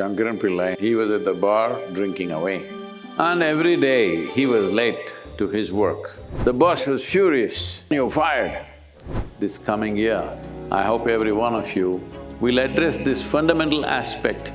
Shankaran Pillai, he was at the bar drinking away. And every day he was late to his work. The boss was furious, you're fired. This coming year, I hope every one of you will address this fundamental aspect.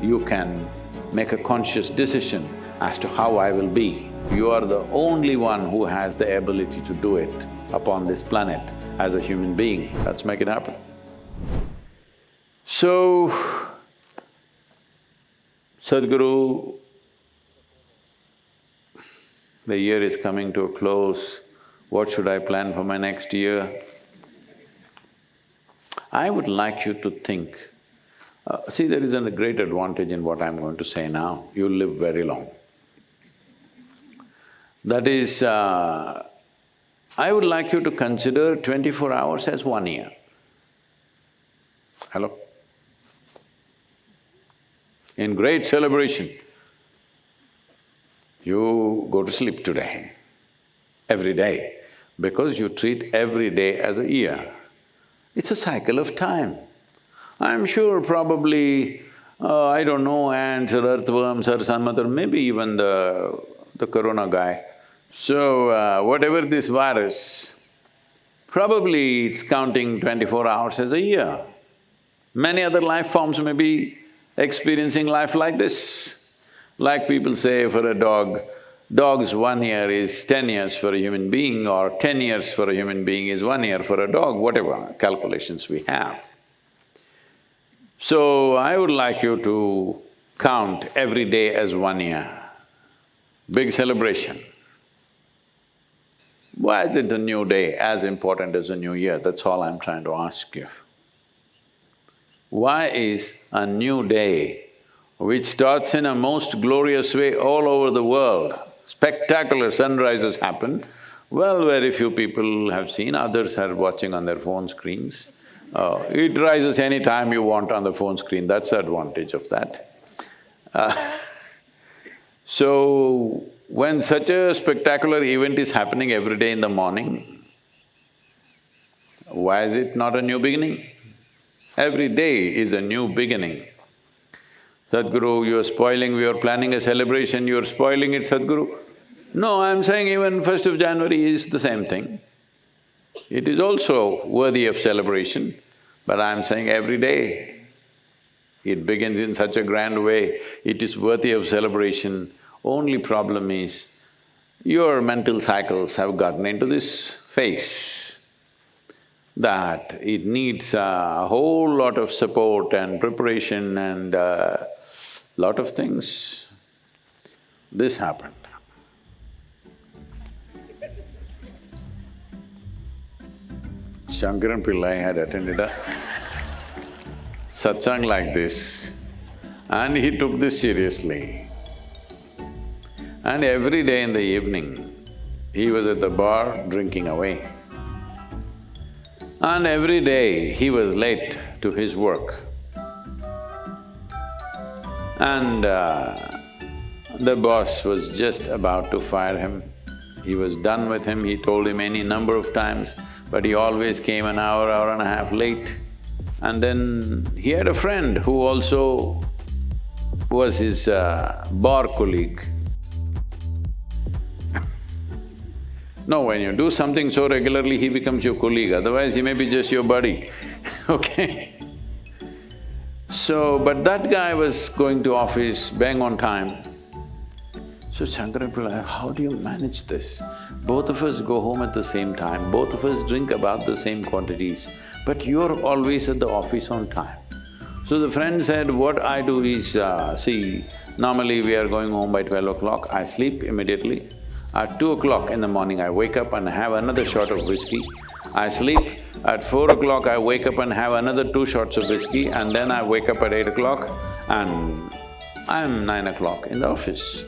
You can make a conscious decision as to how I will be. You are the only one who has the ability to do it upon this planet as a human being. Let's make it happen. So, Sadhguru, the year is coming to a close, what should I plan for my next year? I would like you to think, uh, see there is a great advantage in what I'm going to say now, you'll live very long. That is, uh, I would like you to consider twenty-four hours as one year. Hello? In great celebration, you go to sleep today, every day, because you treat every day as a year. It's a cycle of time. I'm sure probably, uh, I don't know, ants or earthworms or some other, maybe even the, the corona guy, so, uh, whatever this virus, probably it's counting twenty-four hours as a year. Many other life forms may be experiencing life like this. Like people say for a dog, dog's one year is ten years for a human being or ten years for a human being is one year for a dog, whatever calculations we have. So, I would like you to count every day as one year. Big celebration. Why isn't a new day as important as a new year? That's all I'm trying to ask you. Why is a new day, which starts in a most glorious way all over the world, spectacular sunrises happen, well, very few people have seen, others are watching on their phone screens. Uh, it rises any time you want on the phone screen, that's the advantage of that. Uh, so, when such a spectacular event is happening every day in the morning, why is it not a new beginning? Every day is a new beginning. Sadhguru, you're spoiling, we are planning a celebration, you're spoiling it, Sadhguru. No, I'm saying even first of January is the same thing. It is also worthy of celebration, but I'm saying every day. It begins in such a grand way, it is worthy of celebration only problem is, your mental cycles have gotten into this phase that it needs a whole lot of support and preparation and a lot of things. This happened. Shankaran Pillai had attended a satsang like this and he took this seriously. And every day in the evening, he was at the bar drinking away. And every day he was late to his work. And uh, the boss was just about to fire him. He was done with him, he told him any number of times, but he always came an hour, hour and a half late. And then he had a friend who also was his uh, bar colleague. No, when you do something so regularly, he becomes your colleague, otherwise he may be just your buddy, okay? So, but that guy was going to office, bang on time. So Shankaran Pillai, how do you manage this? Both of us go home at the same time, both of us drink about the same quantities, but you're always at the office on time. So the friend said, what I do is, uh, see, normally we are going home by twelve o'clock, I sleep immediately, at two o'clock in the morning, I wake up and have another shot of whiskey. I sleep. At four o'clock, I wake up and have another two shots of whiskey and then I wake up at eight o'clock and I'm nine o'clock in the office.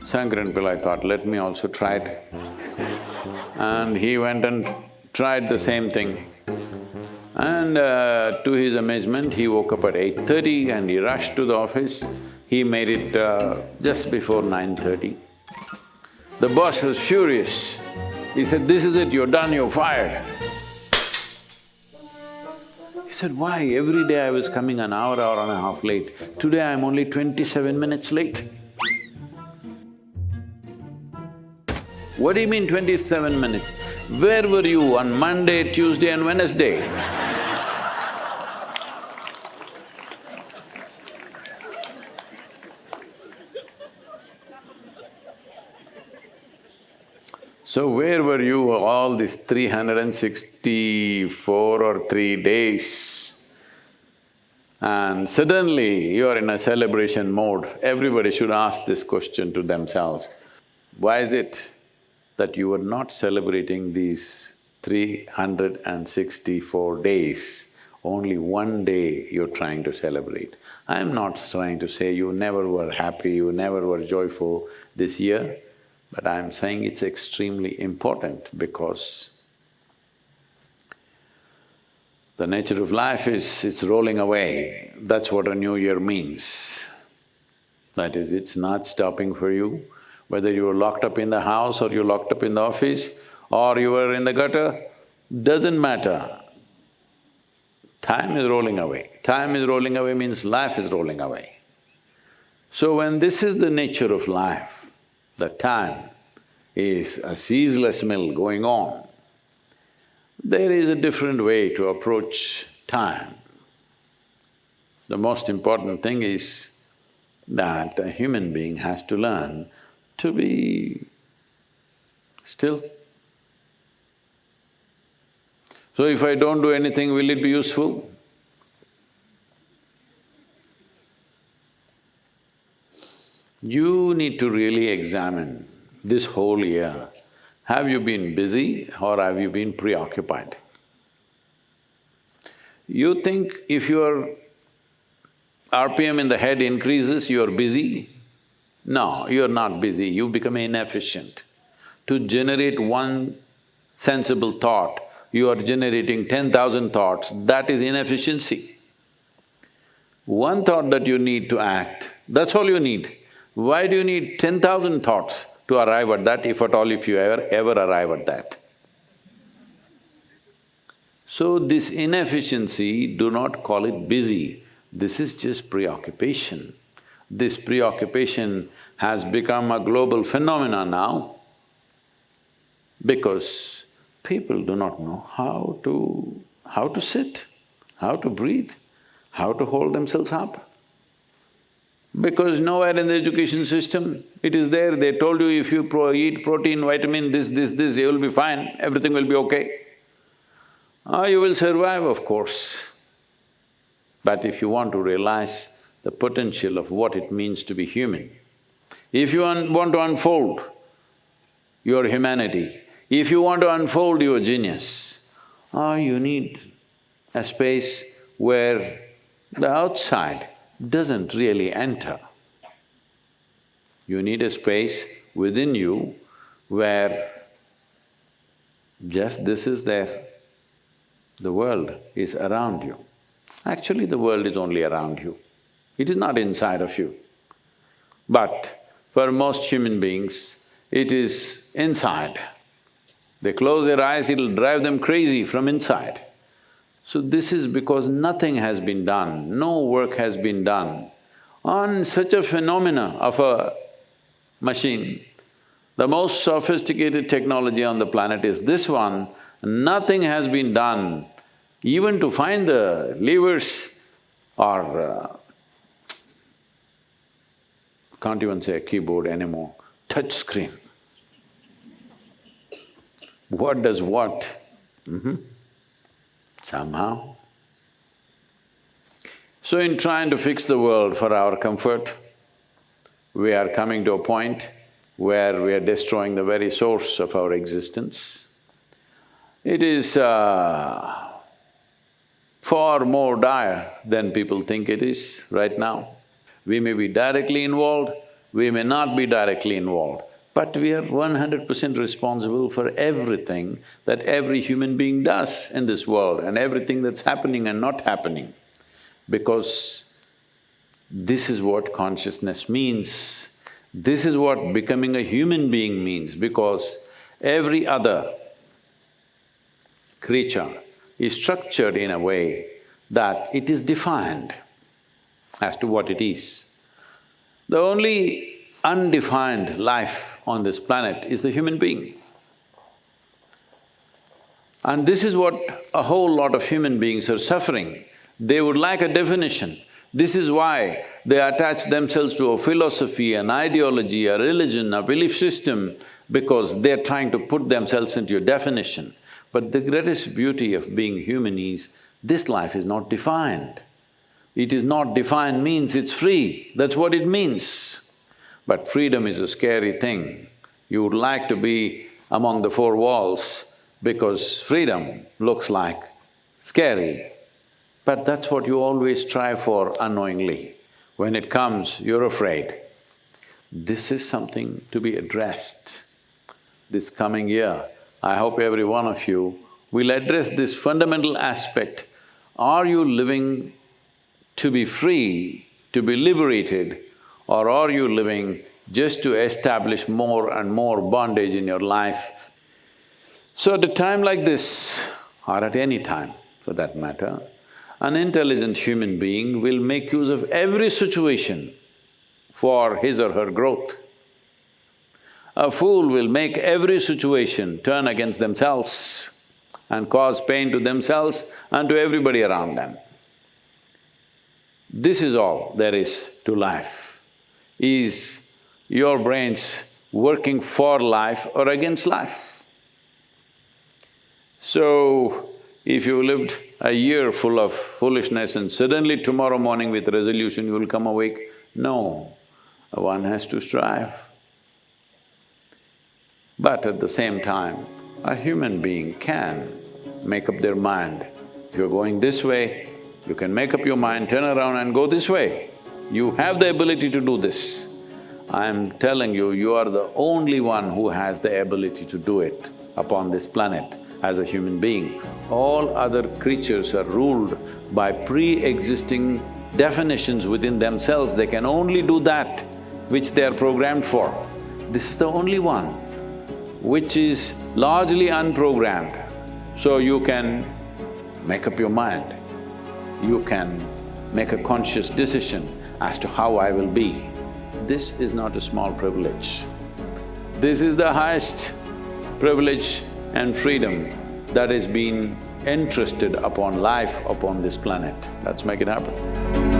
Shankaran Pillai thought, let me also try it. And he went and tried the same thing. And uh, to his amazement, he woke up at eight thirty and he rushed to the office. He made it uh, just before nine thirty. The boss was furious. He said, this is it, you're done, you're fired. He said, why? Every day I was coming an hour, hour and a half late. Today I'm only twenty-seven minutes late. What do you mean twenty-seven minutes? Where were you on Monday, Tuesday and Wednesday? So where were you all these 364 or three days? And suddenly you are in a celebration mode. Everybody should ask this question to themselves. Why is it that you are not celebrating these 364 days? Only one day you're trying to celebrate. I'm not trying to say you never were happy, you never were joyful this year. But I'm saying it's extremely important because the nature of life is, it's rolling away. That's what a new year means. That is, it's not stopping for you, whether you were locked up in the house or you're locked up in the office or you were in the gutter, doesn't matter. Time is rolling away. Time is rolling away means life is rolling away. So when this is the nature of life, the time is a ceaseless mill going on, there is a different way to approach time. The most important thing is that a human being has to learn to be still. So if I don't do anything, will it be useful? You need to really examine this whole year, have you been busy or have you been preoccupied? You think if your RPM in the head increases, you're busy? No, you're not busy, you become inefficient. To generate one sensible thought, you are generating ten thousand thoughts, that is inefficiency. One thought that you need to act, that's all you need. Why do you need ten thousand thoughts to arrive at that, if at all if you ever, ever arrive at that? So this inefficiency, do not call it busy, this is just preoccupation. This preoccupation has become a global phenomenon now because people do not know how to… how to sit, how to breathe, how to hold themselves up. Because nowhere in the education system, it is there, they told you if you pro eat protein, vitamin, this, this, this, you will be fine, everything will be okay. Ah, you will survive, of course. But if you want to realize the potential of what it means to be human, if you want to unfold your humanity, if you want to unfold your genius, ah, you need a space where the outside doesn't really enter. You need a space within you where just this is there. The world is around you. Actually, the world is only around you. It is not inside of you. But for most human beings, it is inside. They close their eyes, it'll drive them crazy from inside. So this is because nothing has been done, no work has been done on such a phenomena of a machine. The most sophisticated technology on the planet is this one, nothing has been done even to find the levers or uh, can't even say keyboard anymore, touch screen. What does what? Mm -hmm somehow. So in trying to fix the world for our comfort, we are coming to a point where we are destroying the very source of our existence. It is uh, far more dire than people think it is right now. We may be directly involved, we may not be directly involved. But we are one hundred percent responsible for everything that every human being does in this world and everything that's happening and not happening. Because this is what consciousness means. This is what becoming a human being means because every other creature is structured in a way that it is defined as to what it is. The only undefined life on this planet is the human being. And this is what a whole lot of human beings are suffering. They would like a definition. This is why they attach themselves to a philosophy, an ideology, a religion, a belief system, because they're trying to put themselves into a definition. But the greatest beauty of being human is, this life is not defined. It is not defined means it's free, that's what it means. But freedom is a scary thing. You would like to be among the four walls because freedom looks like scary. But that's what you always strive for unknowingly. When it comes, you're afraid. This is something to be addressed. This coming year, I hope every one of you will address this fundamental aspect. Are you living to be free, to be liberated, or are you living just to establish more and more bondage in your life? So at a time like this, or at any time for that matter, an intelligent human being will make use of every situation for his or her growth. A fool will make every situation turn against themselves and cause pain to themselves and to everybody around them. This is all there is to life, is your brains working for life or against life. So, if you lived a year full of foolishness and suddenly tomorrow morning with resolution you will come awake, no, one has to strive. But at the same time, a human being can make up their mind. If you're going this way, you can make up your mind, turn around and go this way. You have the ability to do this. I'm telling you, you are the only one who has the ability to do it upon this planet as a human being. All other creatures are ruled by pre-existing definitions within themselves, they can only do that which they are programmed for. This is the only one which is largely unprogrammed. So you can make up your mind you can make a conscious decision as to how I will be. This is not a small privilege. This is the highest privilege and freedom that has been entrusted upon life upon this planet. Let's make it happen.